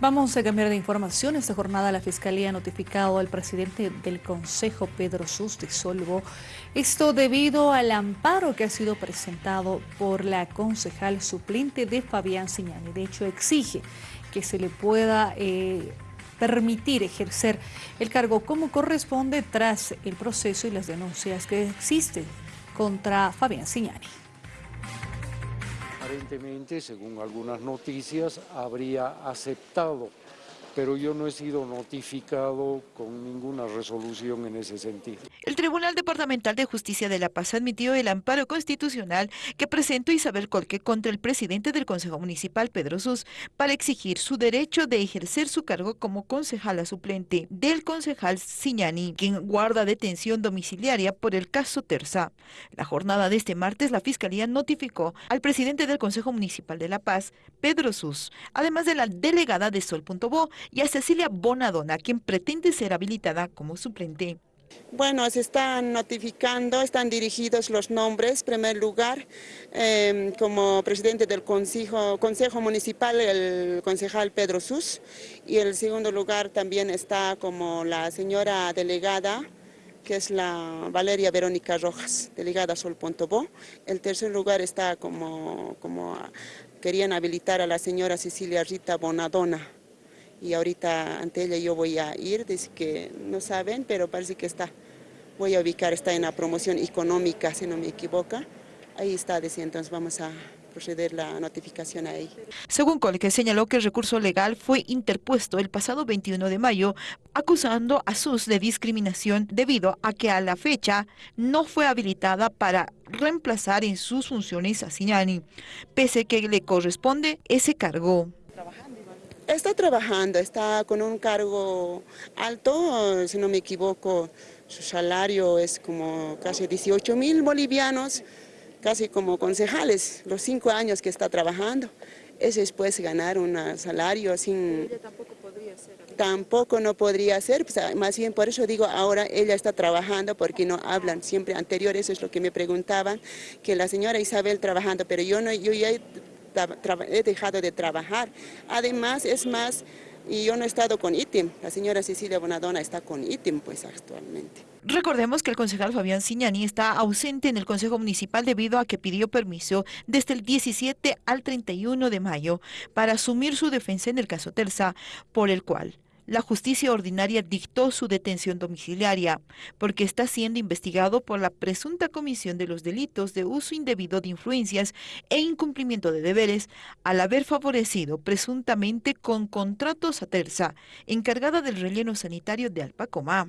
Vamos a cambiar de información. Esta jornada la Fiscalía ha notificado al presidente del Consejo, Pedro Solvo, esto debido al amparo que ha sido presentado por la concejal suplente de Fabián Siñani. De hecho, exige que se le pueda eh, permitir ejercer el cargo como corresponde tras el proceso y las denuncias que existen contra Fabián Siñani aparentemente, según algunas noticias, habría aceptado pero yo no he sido notificado con ninguna resolución en ese sentido. El Tribunal Departamental de Justicia de La Paz admitió el amparo constitucional que presentó Isabel Colque contra el presidente del Consejo Municipal, Pedro Sus, para exigir su derecho de ejercer su cargo como concejala suplente del concejal Siñani, quien guarda detención domiciliaria por el caso Terza. La jornada de este martes, la Fiscalía notificó al presidente del Consejo Municipal de La Paz, Pedro Sus, además de la delegada de Sol.bo y a Cecilia Bonadona, quien pretende ser habilitada como suplente. Bueno, se están notificando, están dirigidos los nombres. En primer lugar, em, como presidente del consejo, Municipal, el concejal Pedro Sus. Y en segundo lugar también está como la señora delegada, que es la Valeria Verónica Rojas, delegada Sol Pontobó. El tercer lugar está como querían habilitar a la señora Cecilia Rita Bonadona y ahorita ante ella yo voy a ir, dice que no saben, pero parece que está, voy a ubicar, está en la promoción económica, si no me equivoco, ahí está, dice, entonces vamos a proceder la notificación ahí. Según Colque, señaló que el recurso legal fue interpuesto el pasado 21 de mayo, acusando a SUS de discriminación debido a que a la fecha no fue habilitada para reemplazar en sus funciones a Signani, pese que le corresponde ese cargo. Está trabajando, está con un cargo alto, si no me equivoco, su salario es como casi 18 mil bolivianos, casi como concejales, los cinco años que está trabajando. Es después ganar un salario sin... Ella tampoco podría ser. Tampoco no podría ser, pues, más bien por eso digo, ahora ella está trabajando porque no hablan, siempre anterior, eso es lo que me preguntaban, que la señora Isabel trabajando, pero yo, no, yo ya he dejado de trabajar. Además, es más, y yo no he estado con ITIM, la señora Cecilia Bonadona está con ITIM pues actualmente. Recordemos que el concejal Fabián Siñani está ausente en el Consejo Municipal debido a que pidió permiso desde el 17 al 31 de mayo para asumir su defensa en el caso Terza, por el cual la justicia ordinaria dictó su detención domiciliaria, porque está siendo investigado por la presunta comisión de los delitos de uso indebido de influencias e incumplimiento de deberes al haber favorecido presuntamente con contratos a terza, encargada del relleno sanitario de Alpacomá.